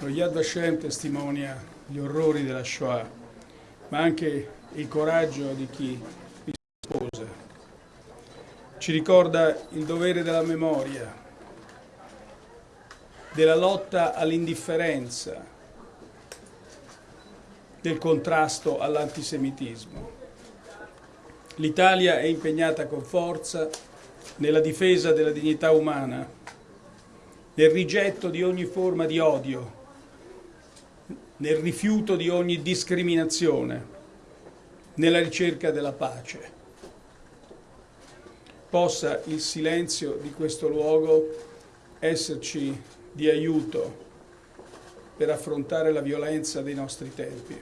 Lo Yad Vashem testimonia gli orrori della Shoah, ma anche il coraggio di chi vi sposa. Ci ricorda il dovere della memoria, della lotta all'indifferenza, del contrasto all'antisemitismo. L'Italia è impegnata con forza nella difesa della dignità umana, nel rigetto di ogni forma di odio, nel rifiuto di ogni discriminazione, nella ricerca della pace. Possa il silenzio di questo luogo esserci di aiuto per affrontare la violenza dei nostri tempi.